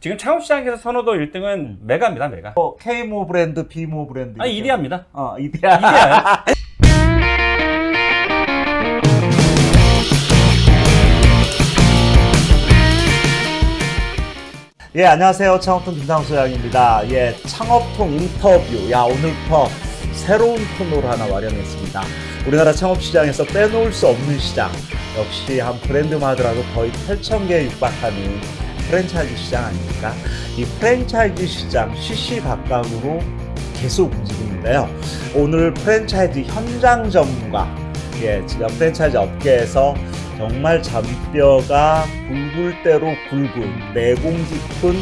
지금 창업시장에서 선호도 1등은 메가입니다, 메가. 뭐 K모 브랜드, B모 브랜드. 아니. 이디아입니다. 어, 이디아. 이디아. 예, 안녕하세요. 창업통 김상수 장입니다. 예, 창업통 인터뷰. 야, 오늘부터 새로운 코너를 하나 마련했습니다. 우리나라 창업시장에서 빼놓을 수 없는 시장. 역시 한 브랜드만 하더라도 거의 8,000개에 육박하는 프랜차이즈 시장 아닙니까? 이 프랜차이즈 시장 시시각각으로 계속 움직이는데요. 오늘 프랜차이즈 현장 전문가, 예, 진짜 프랜차이즈 업계에서 정말 잔뼈가 굵을 대로 굵은 내공 깊은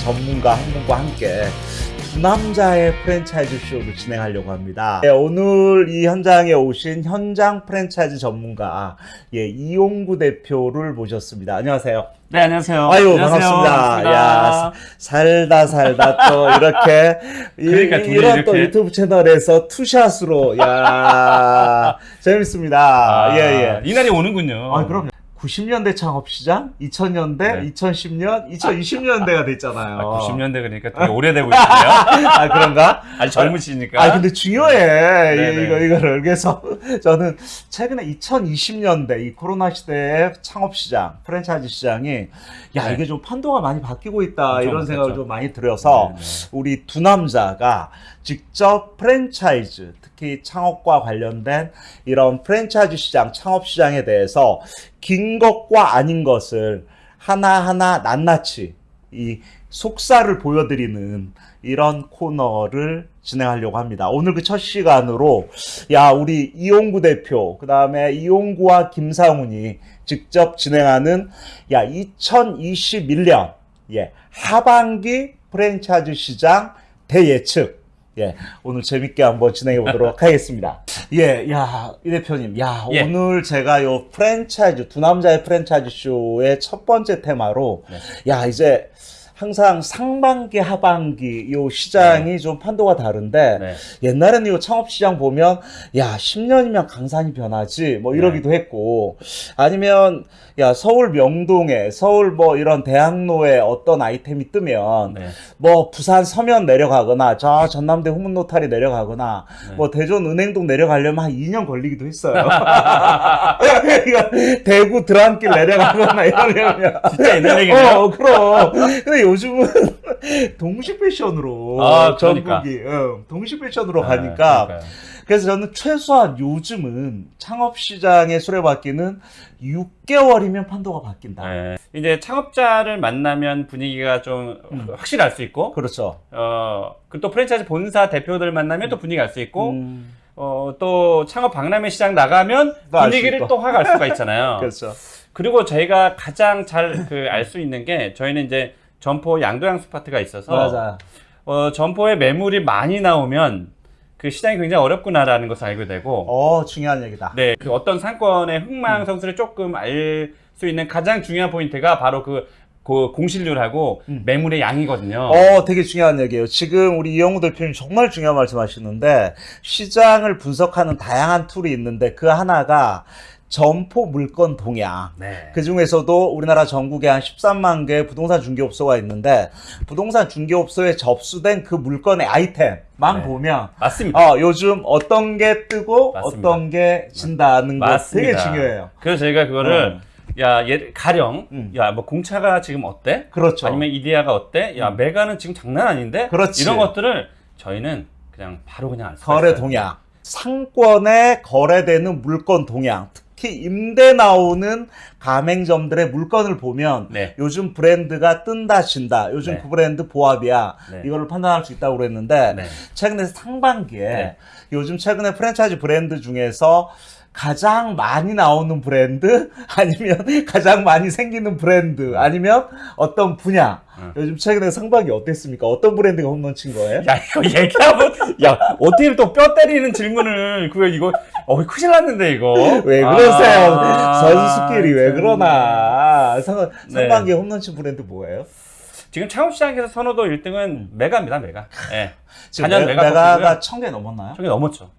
전문가 한 분과 함께 두 남자의 프랜차이즈 쇼를 진행하려고 합니다. 예, 오늘 이 현장에 오신 현장 프랜차이즈 전문가 예, 이용구 대표를 모셨습니다. 안녕하세요. 네, 안녕하세요. 아유 안녕하세요. 반갑습니다. 야 반갑습니다. 살다 살다 또 이렇게 이, 그러니까 둘이 이런 또 이렇게. 유튜브 채널에서 투샷으로 야 재밌습니다. 아, 예예. 이 날이 오는군요. 아, 그럼요. 90년대 창업시장, 2000년대, 네. 2010년, 2020년대가 됐잖아요. 아, 90년대 그러니까 되게 오래되고 있네요. 아, 그런가? 아직 젊으시니까. 아, 근데 중요해. 네네. 이거, 이거를. 그래서 저는 최근에 2020년대 이 코로나 시대의 창업시장, 프랜차이즈 시장이 야, 네. 이게 좀 판도가 많이 바뀌고 있다. 엄청 이런 생각을. 좀 많이 들여서 네, 우리 두 남자가 직접 프랜차이즈, 특히 창업과 관련된 이런 프랜차이즈 시장, 창업 시장에 대해서 긴 것과 아닌 것을 하나하나 낱낱이 이 속살을 보여드리는 이런 코너를 진행하려고 합니다. 오늘 그 첫 시간으로 야 우리 이용구 대표 그 다음에 이용구와 김상훈이 직접 진행하는 야 2021년 예 하반기 프랜차이즈 시장 대예측 예 오늘 재밌게 한번 진행해 보도록 하겠습니다. 예, 야, 이 대표님, 야, 예. 오늘 제가 요 프랜차이즈, 두 남자의 프랜차이즈 쇼의 첫 번째 테마로, 네. 야, 이제 항상 상반기, 하반기 요 시장이 좀 판도가 다른데, 네. 옛날에는 요 창업 시장 보면, 야, 10년이면 강산이 변하지, 뭐 이러기도 네. 했고, 아니면, 야, 서울 명동에, 서울 뭐 이런 대학로에 어떤 아이템이 뜨면, 네. 뭐 부산 서면 내려가거나 저 전남대 후문노탈이 내려가거나 네. 뭐 대전 은행동 내려가려면 한 2년 걸리기도 했어요. 대구 드랑길 내려가거나 이러려면 진짜 옛날 얘기네요. 어, 그럼. 근데 요즘은 동시 패션으로 아, 그러니까. 전국이 응, 동시 패션으로 네, 가니까 그러니까요. 그래서 저는 최소한 요즘은 창업 시장의 수레바퀴는 6개월이면 판도가 바뀐다. 네. 이제 창업자를 만나면 분위기가 좀 음. 확실히 알 수 있고, 그렇죠. 어, 그리고 또 프랜차이즈 본사 대표들 만나면 또 분위기 알 수 있고, 음, 어, 또 창업 박람회 시장 나가면 분위기를. 또 확 알 수가 있잖아요. 그렇죠. 그리고 저희가 가장 잘 그 알 수 있는 게 저희는 이제 점포 양도양 스파트가 있어서 맞아. 어, 점포에 매물이 많이 나오면 그 시장이 굉장히 어렵구나라는 것을 알게 되고 어, 중요한 얘기다. 네, 그 어떤 상권의 흥망성쇠를 조금 알 수 있는 가장 중요한 포인트가 바로 그, 그 공실률하고 음. 매물의 양이거든요. 어, 되게 중요한 얘기예요. 지금 우리 이영우 대표님 정말 중요한 말씀 하시는데, 시장을 분석하는 다양한 툴이 있는데, 그 하나가 점포 물건 동향. 네. 그 중에서도 우리나라 전국에 한 13만 개의 부동산 중개업소가 있는데, 부동산 중개업소에 접수된 그 물건의 아이템만 네. 보면, 맞습니다. 어, 요즘 어떤 게 뜨고 맞습니다. 어떤 게 진다는 거 되게 중요해요. 그래서 저희가 그거를 야, 얘 가령 음. 야, 뭐 공차가 지금 어때? 그렇죠. 아니면 이디아가 어때? 야, 메가는 지금 장난 아닌데? 그렇지. 이런 것들을 저희는 그냥 바로 그냥 거래. 동향. 상권에 거래되는 물건 동향. 특히 임대 나오는 가맹점들의 물건을 보면 네. 요즘 브랜드가 뜬다 진다. 요즘 네. 그 브랜드 보합이야. 네. 이거를 판단할 수 있다고 그랬는데 네. 최근에 상반기에 네. 요즘 최근에 프랜차이즈 브랜드 중에서 가장 많이 나오는 브랜드 아니면 가장 많이 생기는 브랜드 아니면 어떤 분야 응. 요즘 최근에 상반기 어땠습니까? 어떤 브랜드가 홈런 친 거예요? 야, 이거 얘기하면 야, 어떻게 또 뼈 때리는 질문을 그거 이거 어, 큰일 났는데 이거. 왜 그러세요? 아, 선수 스킬이 왜 참. 그러나? 상, 네. 상반기에 홈런 친 브랜드 뭐예요? 지금 창업시장에서 선호도 1등은 메가입니다, 메가. 예. 지금 단연 메- 메가 메가가. 천 개 넘었나요? 천 개 넘었죠.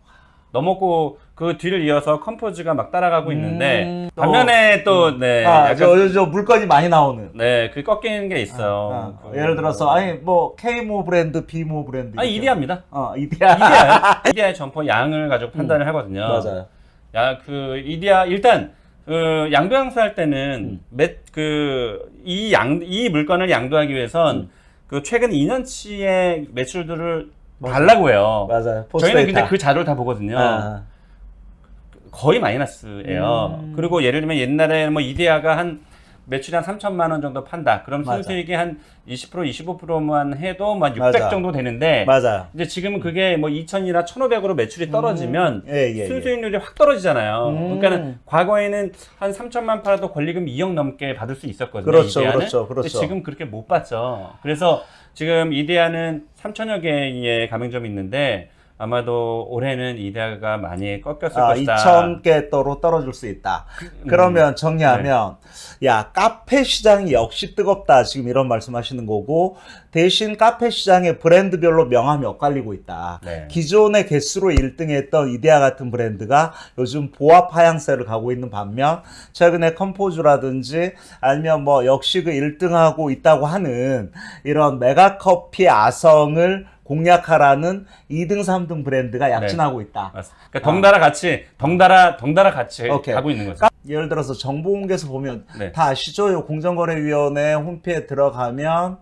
넘었고 그 뒤를 이어서 컴포즈가 막 따라가고 있는데 음, 반면에 또 네. 아, 약간 저, 저 물건이 많이 나오는. 네, 그 꺾이는 게 있어요. 아, 그- 예를 들어서 아니 뭐 K모 브랜드, B모 브랜드. 아니 이렇게. 이디야입니다. 어, 이디아. 이디아의 점퍼 양을 가지고 판단을 하거든요. 음. 맞아요. 야, 그 이디아 일단 그 양도양수 할 때는 음. 그이 양이 물건을 양도하기 위해선 음. 그 최근 2년치의 매출들을 달라고 해요. 맞아요. 저희는 근데. 그 자료를 다 보거든요. 아, 거의 마이너스예요. 음. 그리고 예를 들면 옛날에 뭐 이데아가 한 매출이 한 3천만 원 정도 판다. 그럼 맞아. 순수익이 한 20% 25%만 해도 막 600 맞아. 정도 되는데 맞아요. 이제 지금은 그게 뭐 2천이나 1,500으로 매출이 떨어지면 예, 예, 예. 순수익률이 확 떨어지잖아요. 음. 그러니까는 과거에는 한 3천만 팔아도 권리금 2억 넘게 받을 수 있었거든요. 그렇죠, 이데아는. 그렇죠, 근데 그렇죠. 지금 그렇게 못 받죠. 그래서 지금 이데아는 3천여 개의 가맹점이 있는데 아마도 올해는 이데아가 많이 꺾였을 아, 것이다. 2,000개 도로 떨어질 수 있다. 음. 그러면 정리하면 네. 야 카페 시장이 역시 뜨겁다 지금 이런 말씀하시는 거고 대신 카페 시장의 브랜드별로 명암이 엇갈리고 있다. 네. 기존의 개수로 1등했던 이디야 같은 브랜드가 요즘 보합 하향세를 가고 있는 반면 최근에 컴포즈라든지 아니면 뭐 역시 그 1등하고 있다고 하는 이런 메가커피 아성을 공략하라는 2등, 3등 브랜드가 약진하고 있다. 맞습니다. 그러니까 덩달아 같이 덩달아 덩달아 같이 오케이. 가고 있는 거죠. 예를 들어서 정보공개에서 보면 네. 다 아시죠? 요 공정거래위원회 홈페이지에 들어가면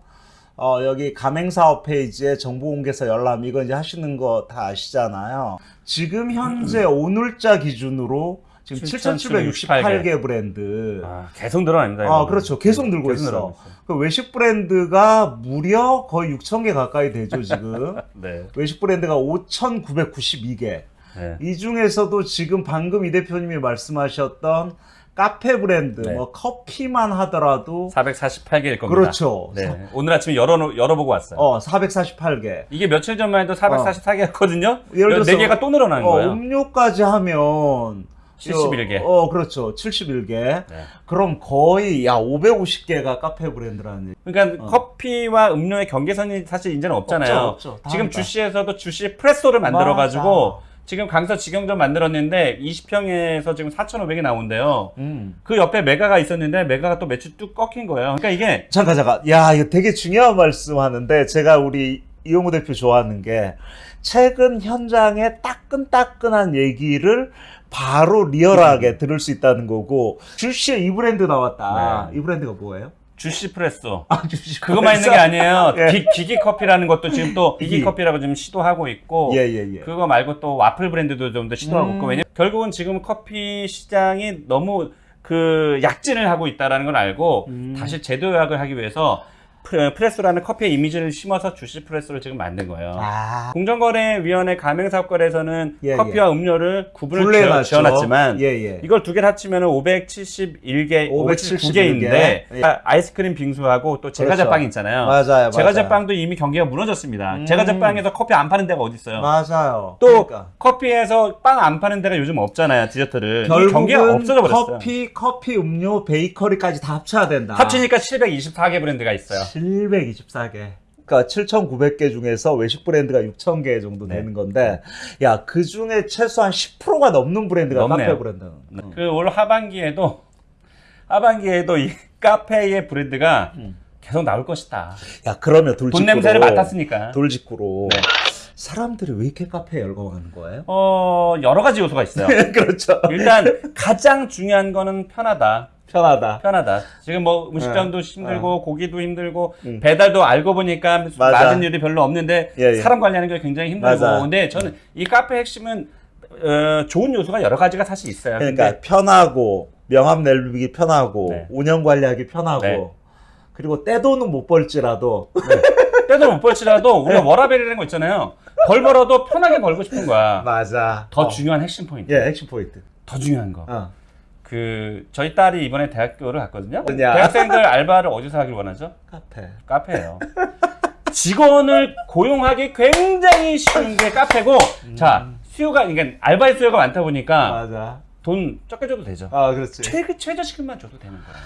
어, 여기 가맹사업 페이지에 정보공개서 열람 이거 이제 하시는 거 다 아시잖아요. 지금 현재 오늘자 기준으로 지금 7,768개 브랜드. 아, 계속 늘어납니다. 아. 그렇죠. 계속 늘고 계속 있어. 그 외식 브랜드가 무려 거의 6,000개 가까이 되죠, 지금. 네. 외식 브랜드가 5,992개. 네. 이 중에서도 지금 방금 이 대표님이 말씀하셨던 카페 브랜드, 네. 뭐 커피만 하더라도 448개일 겁니다. 그렇죠. 네. 오늘 아침에 열어 열어보고 왔어요. 어, 448개. 이게 며칠 전만 해도 444개였거든요. 예를 들어서- 네 개가 또 늘어나는 어, 거예요. 음료까지 하면 71개. 어, 그렇죠. 71개. 네. 그럼 거의 야 550개가 카페 브랜드라는 얘기. 그러니까 어. 커피와 음료의 경계선이 사실 이제는 없잖아요. 없죠, 없죠. 다 지금 합니다. 주시에서도 주시 프레소를 만들어 가지고. 지금 강서 직영점 만들었는데 20평에서 지금 4,500이 나온대요. 음. 그 옆에 메가가 있었는데 메가가 또 매출 뚝 꺾인 거예요. 그러니까 이게 잠깐 잠깐. 야, 이거 되게 중요한 말씀 하는데 제가 우리 이용우 대표 좋아하는 게 최근 현장의 따끈따끈한 얘기를 바로 리얼하게 들을 수 있다는 거고 주시에 이 브랜드 나왔다. 네. 이 브랜드가 뭐예요? 주시 프레소. 아, 주시 그것만 있는 게 아니에요. 예. 기, 기기 커피라는 것도 지금 또 기기. 커피라고 지금 시도하고 있고 예, 예, 예. 그거 말고 또 와플 브랜드도 좀 더 시도하고 음. 있고 왜냐 결국은 지금 커피 시장이 너무 그 약진을 하고 있다라는 걸 알고 음. 다시 재도약을 하기 위해서 프레- 프레소라는 커피의 이미지를 심어서 쥬씨 프레소를 지금 만든 거예요. 아, 공정거래위원회 가맹사업거래에서는 예, 커피와 음료를 구분을. 지어, 놨지만 예, 예. 이걸 두 개를 합치면 571개, 571 개. 579개인데 아, 아이스크림 빙수하고 또 제과제빵 그렇죠. 있잖아요. 맞아요, 제과제빵도 이미 경기가 무너졌습니다. 음. 제과제빵에서 커피 안 파는 데가 어디 있어요? 맞아요. 또 그러니까. 커피에서 빵 안 파는 데가 요즘 없잖아요. 디저트를. 이 경기가 결국은 없어져 버렸어요. 커피, 커피, 음료, 베이커리까지 다 합쳐야 된다. 합치니까 724개 브랜드가 있어요. 724개. 그러니까 7,900개 중에서 외식 브랜드가 6,000개 정도 네. 되는 건데, 야, 그 중에 최소한 10%가 넘는 브랜드가 넘네요. 카페 브랜드. 그올 하반기에도 하반기에도 이 카페의 브랜드가 음. 계속 나올 것이다. 야, 그러면 돌직구로. 돈 냄새를 맡았으니까. 돌직구로. 네. 사람들이 왜 이렇게 카페에 열광하는 거예요? 어 여러 가지 요소가 있어요. 그렇죠. 일단 가장 중요한 거는 편하다. 편하다. 편하다. 지금 뭐 음식점도 네. 힘들고 고기도 힘들고 음. 배달도 알고 보니까 맞아. 낮은 일이 별로 없는데 예, 예. 사람 관리하는 게 굉장히 힘들고 맞아. 근데 저는 이 카페 핵심은 어, 좋은 요소가 여러 가지가 사실 있어요. 그러니까 편하고, 명함 내리기 편하고, 네. 운영 관리하기 편하고, 네. 그리고 떼돈은 못 벌지라도, 때도 못 벌지라도 우리가 워라벨이라는 거 있잖아요. 벌 벌어도 편하게 벌고 싶은 거야. 맞아. 더 어. 중요한 핵심 포인트. 예, 액션 포인트. 더 중요한 거. 어. 그 저희 딸이 이번에 대학교를 갔거든요. 어디냐? 대학생들 알바를 어디서 하길 원하죠? 카페. 카페예요. 직원을 고용하기 굉장히 쉬운 게 카페고 자 수요가 그러니까 알바의 수요가 많다 보니까 맞아. 돈 적게 줘도 되죠. 아, 그렇지. 최 최저시급만 줘도 되는 거예요.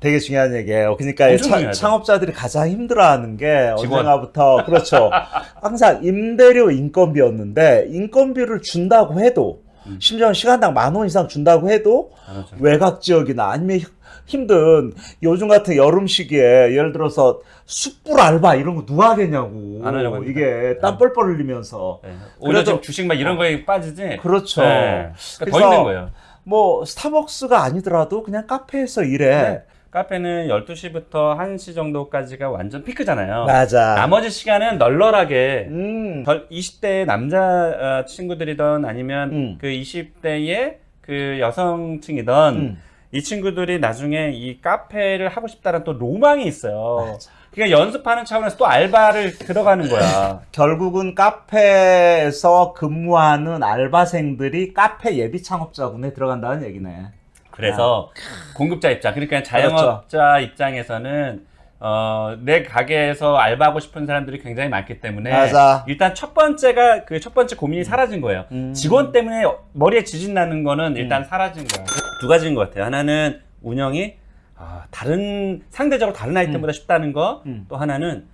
되게 중요한 얘기예요. 그러니까 차-. 창업자들이 가장 힘들어하는 게 직원. 언젠가부터 그렇죠. 항상 임대료 인건비였는데 인건비를 준다고 해도 음. 심지어 시간당 만 원 이상 준다고 해도 그렇죠. 외곽 지역이나 아니면 히- 힘든 요즘 같은 여름 시기에 예를 들어서 숯불 알바 이런 거 누가 하겠냐고. 안 하려고 합니다. 이게 땀 뻘뻘 흘리면서. 네. 오히려 그래도- 지금 주식 막 이런 거에 빠지지. 그렇죠. 네. 그러니까 더 힘든 거예요. 뭐 스타벅스가 아니더라도 그냥 카페에서 일해. 네. 카페는 12시부터 1시 정도까지가 완전 피크잖아요. 맞아. 나머지 시간은 널널하게 음. 덜 20대 남자 어, 친구들이던 아니면 음. 그 20대의 그 여성층이던 음. 이 친구들이 나중에 이 카페를 하고 싶다는 또 로망이 있어요. 맞아. 그러니까 연습하는 차원에서 또 알바를 들어가는 거야. 결국은 카페에서 근무하는 알바생들이 카페 예비 창업자군에 들어간다는 얘기네. 그래서 공급자 입장, 그러니까 그렇죠. 자영업자 입장에서는 어, 내 가게에서 알바하고 싶은 사람들이 굉장히 많기 때문에 맞아. 일단 첫 번째가 그 첫 번째 고민이 사라진 거예요. 음. 직원 때문에 머리에 지진 나는 거는 일단 사라진 거야. 두 가지인 것 같아요. 하나는 운영이 아, 다른 상대적으로 다른 아이템보다 쉽다는 거. 음. 또 하나는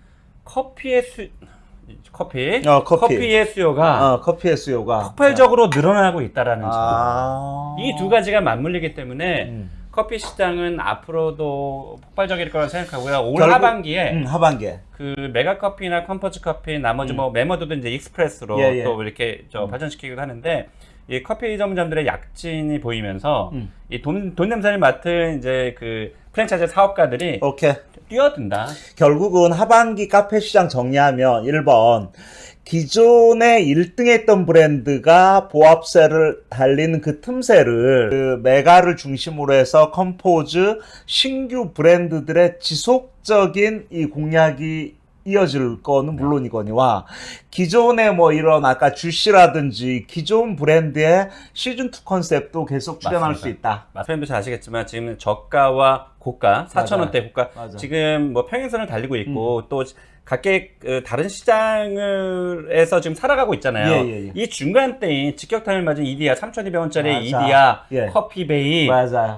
커피의 수 커피 어, 커피. 의 수요가 어, 커피의 수요가 폭발적으로 늘어나고 있다라는 점. 아. 이두 가지가 맞물리기 때문에 음. 커피 시장은 앞으로도 폭발적일 거라고 생각하고요. 올 결국- 하반기에 음, 하반기에. 그 메가 커피나 컴포즈 커피 나머지 음. 뭐 매머드도 이제 익스프레스로 예, 예. 또 이렇게 저 음. 발전시키기도 하는데 이 커피 전문점들의 약진이 보이면서 음. 이돈 돈 냄새를 맡은 이제 그 프랜차이즈 사업가들이 오케이. 뛰어든다. 결국은 하반기 카페 시장 정리하면 1번 기존에 1등 했던 브랜드가 보합세를 달리는 그 틈새를 그 메가를 중심으로 해서 컴포즈 신규 브랜드들의 지속적인 이 공략이 이어질 거는 물론이거니와 기존의 뭐 이런 아까 쥬씨라든지 기존 브랜드의 시즌2 컨셉도 계속 출현할 맞습니다. 수 있다. 마스터님도 잘 아시겠지만 지금 저가와 고가 4천 맞아요. 원대 고가 맞아. 지금 뭐 평행선을 달리고 음. 있고 또 각계 그 다른 시장을에서 지금 살아가고 있잖아요. 예, 예, 예. 이 중간대인 직격탄을 맞은 이디야 3,200원짜리 맞아. 이디야 예. 커피베이.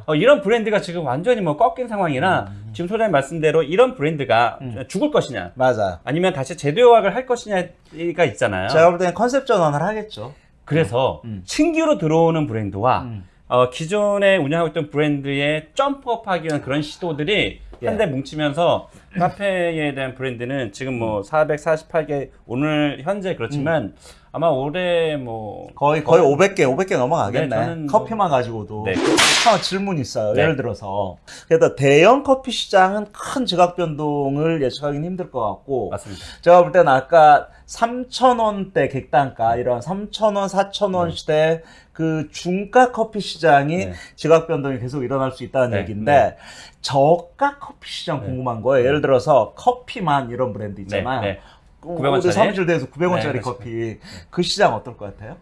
어, 이런 브랜드가 지금 완전히 뭐 꺾인 상황이라 지금 소장님 말씀대로 이런 브랜드가 음. 죽을 것이냐 맞아요. 아니면 다시 재도약을 할 것이냐가 있잖아요. 제가 볼 때는 컨셉 전환을 하겠죠. 그래서 음. 신규로 들어오는 브랜드와 음. 어, 기존에 운영하고 있던 브랜드의 점프업하기 위한 그런 시도들이 예. 한데 뭉치면서 카페에 대한 브랜드는 지금 뭐 448개 오늘 현재 그렇지만 아마 올해 뭐 거의 거의 500개, 500개 넘어가겠네. 네, 저는 뭐- 커피만 가지고도. 네. 하나 질문 있어요. 네. 예를 들어서 그래서 대형 커피 시장은 큰 지각 변동을 예측하기는 힘들 것 같고 맞습니다. 제가 볼 때는 아까 3,000원대 객단가 이런 3,000원, 4,000원 네. 시대 그 중가 커피 시장이 네. 지각 변동이 계속 일어날 수 있다는 네, 얘기인데 네. 저가 커피 시장 네. 궁금한 거예요. 예를 들어서 커피만 이런 브랜드 있잖아요. 네, 네. 우리 900원 짜리? 사무실 대에서 900원짜리 네. 커피 그 시장 어떨 것 같아요?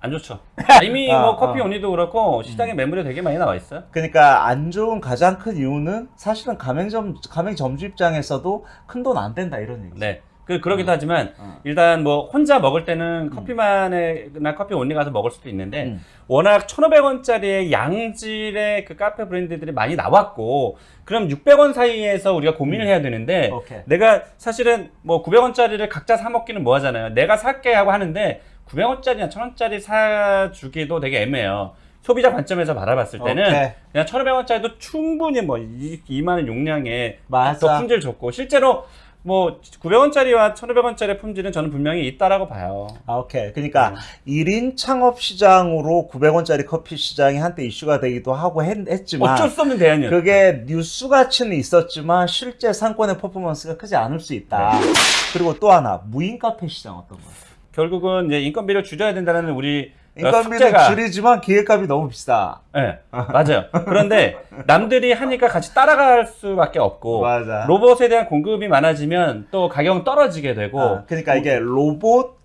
안 좋죠. 이미 아, 뭐 커피 아. 언니도 그렇고 시장에 매물이 되게 많이 나와 있어요. 그러니까 안 좋은 가장 큰 이유는 사실은 가맹점 가맹점주 입장에서도 큰 돈 안 된다 이런 얘기. 네. 그 그러기도 하지만 어. 일단 뭐 혼자 먹을 때는 커피만에나 커피 온리 가서 먹을 수도 있는데 음. 워낙 1,500원짜리의 양질의 그 카페 브랜드들이 많이 나왔고 그럼 600원 사이에서 우리가 고민을 해야 되는데 음. 오케이. 내가 사실은 뭐 900원짜리를 각자 사 먹기는 뭐 하잖아요. 내가 살게 하고 하는데 900원짜리나 1000원짜리 사주기도 되게 애매해요. 소비자 관점에서 바라봤을 때는 오케이. 그냥 1,500원짜리도 충분히 뭐 이, 이만한 용량의 맞아. 더 품질 좋고 실제로 뭐 900원짜리와 1,500원짜리 품질은 저는 분명히 있다라고 봐요. 아, 오케이. 그러니까 음. 일 1인 창업 시장으로 900원짜리 커피 시장이 한때 이슈가 되기도 하고 했, 지만 어쩔 수 없는 대안이었죠. 그게 뉴스 가치는 있었지만 실제 상권의 퍼포먼스가 크지 않을 수 있다. 네. 그리고 또 하나 무인 카페 시장 어떤 거예요? 결국은 이제 인건비를 줄여야 된다는 우리 어, 인건비는 숙제가 줄이지만 기획값이 너무 비싸. 네, 맞아요. 그런데 남들이 하니까 같이 따라갈 수밖에 없고 맞아. 로봇에 대한 공급이 많아지면 또 가격은 떨어지게 되고 아, 그러니까 이게 로봇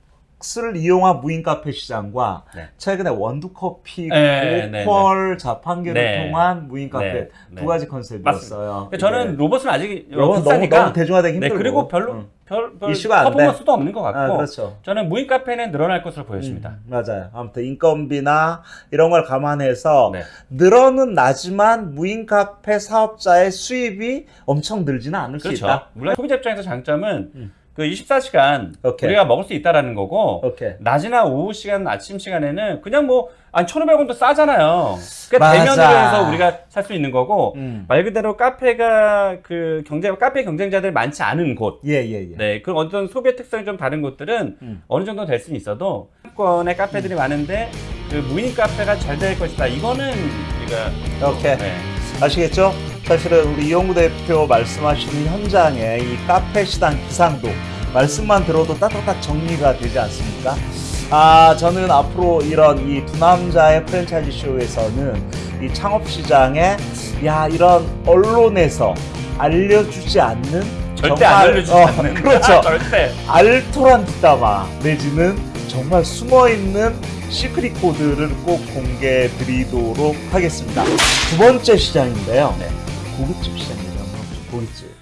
을 이용한 무인 카페 시장과 네. 최근에 원두커피 네, 네, 고퀄 자판기를 네. 통한 무인 카페 네, 네. 두 가지 컨셉이었어요. 저는 로봇은 아직 로봇 너무 너무 대중화되기 네, 힘들고 그리고 별로 응. 별, 별 이슈가. 퍼포먼스도 없는 것 같고 아, 그렇죠. 저는 무인 카페는 늘어날 것으로 보여집니다. 음, 맞아요. 아무튼 인건비나 이런 걸 감안해서 네. 늘어는 나지만 무인 카페 사업자의 수입이 엄청 늘지는 않을 수 그렇죠. 있다. 물론 소비자 입장에서 장점은 음. 그 24시간 오케이. 우리가 먹을 수 있다라는 거고 오케이. 낮이나 오후 시간, 아침 시간에는 그냥 뭐, 한 1,500원도 싸잖아요. 그러니까. 대면으로 해서 우리가 살 수 있는 거고, 음. 말 그대로 카페가 그 경제, 카페 경쟁자들이 많지 않은 곳, 예, 예, 예. 네, 그런 어떤 소비의 특성이 좀 다른 곳들은 음. 어느 정도 될 수는 있어도, 상권의 카페들이 많은데, 그 무인 카페가 잘 될 것이다. 이거는 우리가, 오케이. 네. 아시겠죠? 사실은 우리 이용구 대표 말씀하시는 현장의 이 카페 시장 기상도 말씀만 들어도 딱딱딱 정리가 되지 않습니까? 아, 저는 앞으로 이런 이 두 남자의 프랜차이즈 쇼에서는 이 창업 시장에 야, 이런 언론에서 알려주지 않는 절대 정말, 안 알려주지 어, 않는. 그렇죠. 절대. 알토란 뒷담화 내지는 정말 숨어있는 시크릿 코드를 꼭 공개해 드리도록 하겠습니다. 두 번째 시장인데요. 네. 고깃집 시장입니다. 고깃집.